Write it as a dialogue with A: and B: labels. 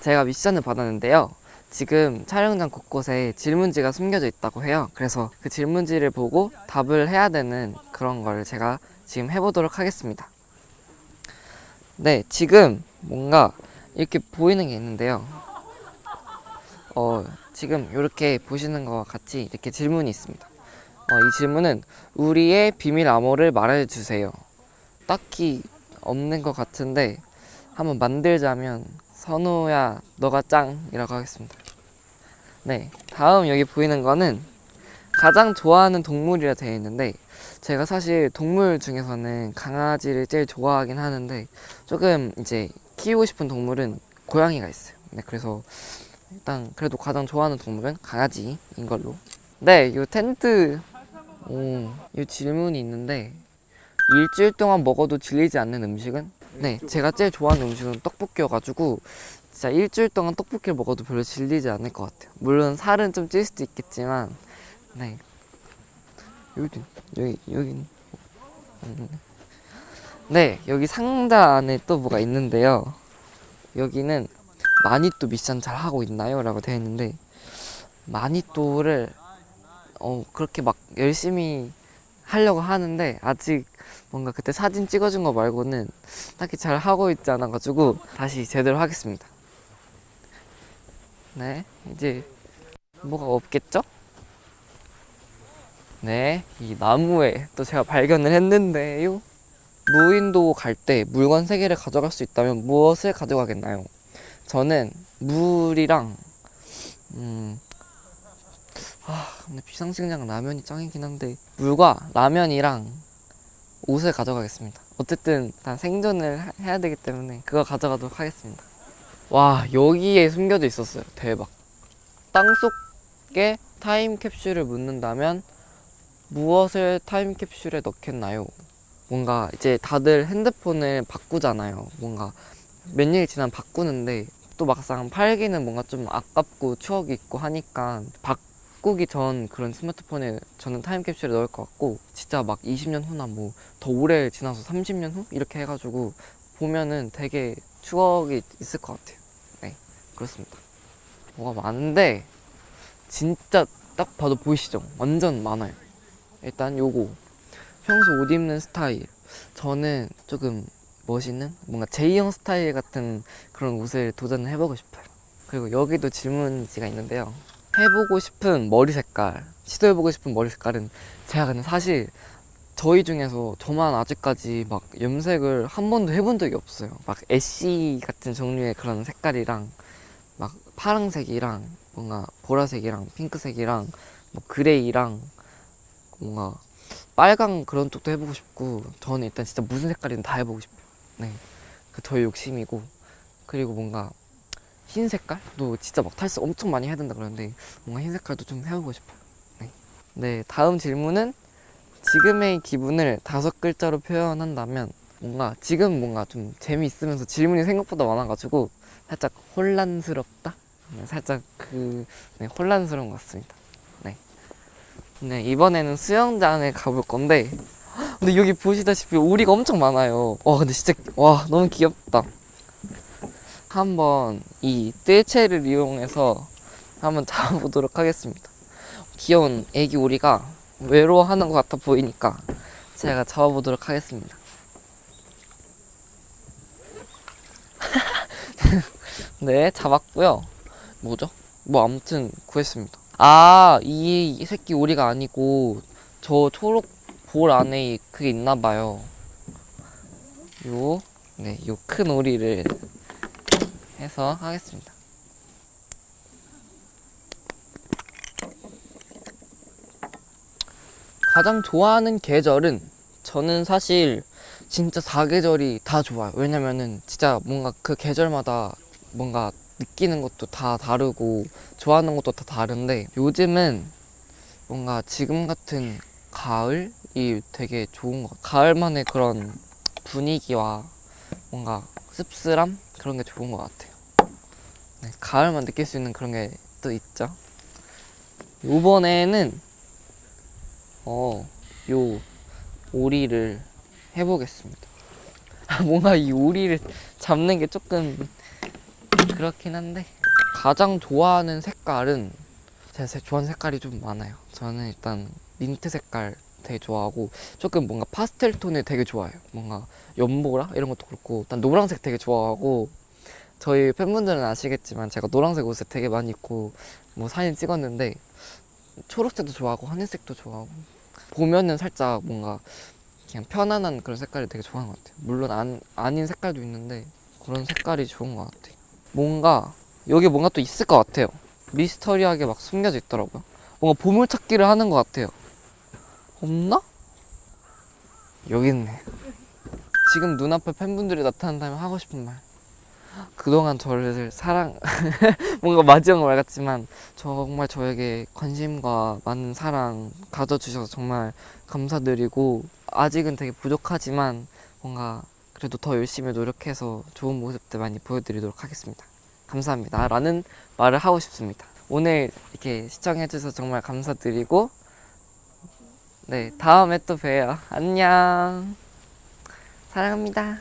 A: 제가 미션을 받았는데요. 지금 촬영장 곳곳에 질문지가 숨겨져 있다고 해요. 그래서 그 질문지를 보고 답을 해야 되는 그런 걸 제가 지금 해보도록 하겠습니다. 네, 지금 뭔가 이렇게 보이는 게 있는데요. 어, 지금 이렇게 보시는 것과 같이 이렇게 질문이 있습니다. 어, 이 질문은 우리의 비밀 암호를 말해주세요. 딱히 없는 것 같은데 한번 만들자면 선우야 너가 짱이라고 하겠습니다. 네, 다음 여기 보이는 거는 가장 좋아하는 동물이라 되어 있는데 제가 사실 동물 중에서는 강아지를 제일 좋아하긴 하는데 조금 이제 키우고 싶은 동물은 고양이가 있어요. 네, 그래서 일단 그래도 가장 좋아하는 동물은 강아지인 걸로. 네, 이 텐트, 오, 이 질문이 있는데 일주일 동안 먹어도 질리지 않는 음식은? 네, 제가 제일 좋아하는 음식은 떡볶이여가지고 진짜 일주일 동안 떡볶이를 먹어도 별로 질리지 않을 것 같아요. 물론 살은 좀 찔 수도 있겠지만, 네. 여기 여기 여기. 네, 여기 상자 안에 또 뭐가 있는데요. 여기는 마니또 미션 잘 하고 있나요? 라고 되어 있는데 마니또를 어 그렇게 막 열심히 하려고 하는데 아직 뭔가 그때 사진 찍어준 거 말고는 딱히 잘 하고 있지 않아 가지고 다시 제대로 하겠습니다. 네, 이제 뭐가 없겠죠? 네, 이 나무에 또 제가 발견을 했는데요. 무인도 갈 때 물건 세 개를 가져갈 수 있다면 무엇을 가져가겠나요? 저는 물이랑 음. 아, 근데 비상식량 라면이 짱이긴 한데 물과 라면이랑 옷을 가져가겠습니다. 어쨌든 다 생존을 하- 해야 되기 때문에 그거 가져가도록 하겠습니다. 와, 여기에 숨겨져 있었어요. 대박. 땅 속에 타임캡슐을 묻는다면 무엇을 타임캡슐에 넣겠나요? 뭔가 이제 다들 핸드폰을 바꾸잖아요. 뭔가 몇년 지나면 바꾸는데 또 막상 팔기는 뭔가 좀 아깝고 추억이 있고 하니까 바 꾸기 전 그런 스마트폰에 저는 타임캡슐에 넣을 것 같고 진짜 막 20년 후나 뭐 더 오래 지나서 30년 후 이렇게 해가지고 보면은 되게 추억이 있을 것 같아요. 네, 그렇습니다. 뭐가 많은데 진짜 딱 봐도 보이시죠? 완전 많아요. 일단 요거 평소 옷 입는 스타일 저는 조금 멋있는 뭔가 제이형 스타일 같은 그런 옷을 도전을 해보고 싶어요. 그리고 여기도 질문지가 있는데요. 해보고 싶은 머리 색깔, 시도해보고 싶은 머리 색깔은 제가 근데 사실 저희 중에서 저만 아직까지 막 염색을 한 번도 해본 적이 없어요. 막 ash 같은 종류의 그런 색깔이랑 막 파랑색이랑 뭔가 보라색이랑 핑크색이랑 뭐 gray랑 뭔가 빨강 그런 쪽도 해보고 싶고 저는 일단 진짜 무슨 색깔이든 다 해보고 싶어요. 네, 그 저의 욕심이고 그리고 뭔가 흰 색깔도 진짜 막 탈색 엄청 많이 해야 된다 그러는데 뭔가 흰 색깔도 좀 해보고 싶어요. 네, 네 다음 질문은 지금의 기분을 다섯 글자로 표현한다면 뭔가 지금 뭔가 좀 재미있으면서 질문이 생각보다 많아가지고 살짝 혼란스럽다. 네, 살짝 그 네, 혼란스러운 것 같습니다. 네. 네 이번에는 수영장에 가볼 건데 근데 여기 보시다시피 오리가 엄청 많아요. 와 근데 진짜 와 너무 귀엽다. 한번 이 뜰채를 이용해서 한번 잡아보도록 하겠습니다. 귀여운 애기 오리가 외로워하는 것 같아 보이니까 제가 잡아보도록 하겠습니다. 네 잡았고요. 뭐죠? 뭐 아무튼 구했습니다. 아, 이 새끼 오리가 아니고 저 초록 볼 안에 그게 있나 봐요. 요, 네, 요 큰 오리를 해서 하겠습니다. 가장 좋아하는 계절은 저는 사실 진짜 사계절이 다 좋아요. 왜냐면은 진짜 뭔가 그 계절마다 뭔가 느끼는 것도 다 다르고 좋아하는 것도 다 다른데 요즘은 뭔가 지금 같은 가을이 되게 좋은 것 같아요. 가을만의 그런 분위기와 뭔가 씁쓸함 그런 게 좋은 것 같아요. 네, 가을만 느낄 수 있는 그런 게 또 있죠. 이번에는 어, 요 오리를 해보겠습니다. 뭔가 이 오리를 잡는 게 조금 그렇긴 한데 가장 좋아하는 색깔은 제- 좋아하는 색깔이 좀 많아요. 저는 일단 민트 색깔 되게 좋아하고 조금 뭔가 파스텔 톤을 되게 좋아해요. 뭔가 연보라 이런 것도 그렇고 일단 노란색 되게 좋아하고 저희 팬분들은 아시겠지만 제가 노란색 옷을 되게 많이 입고 뭐 사진 찍었는데 초록색도 좋아하고 하늘색도 좋아하고 보면은 살짝 뭔가 그냥 편안한 그런 색깔이 되게 좋아하는 것 같아요. 물론 안, 아닌 색깔도 있는데 그런 색깔이 좋은 것 같아요. 뭔가 여기 뭔가 또 있을 것 같아요. 미스터리하게 막 숨겨져 있더라고요. 뭔가 보물찾기를 하는 것 같아요. 없나? 여기 있네. 지금 눈앞에 팬분들이 나타난다면 하고 싶은 말. 그동안 저를 사랑, 뭔가 마지막 말 같지만 정말 저에게 관심과 많은 사랑 가져주셔서 정말 감사드리고 아직은 되게 부족하지만 뭔가 그래도 더 열심히 노력해서 좋은 모습들 많이 보여드리도록 하겠습니다. 감사합니다. 라는 말을 하고 싶습니다. 오늘 이렇게 시청해주셔서 정말 감사드리고 네, 다음에 또 봬요. 안녕. 사랑합니다.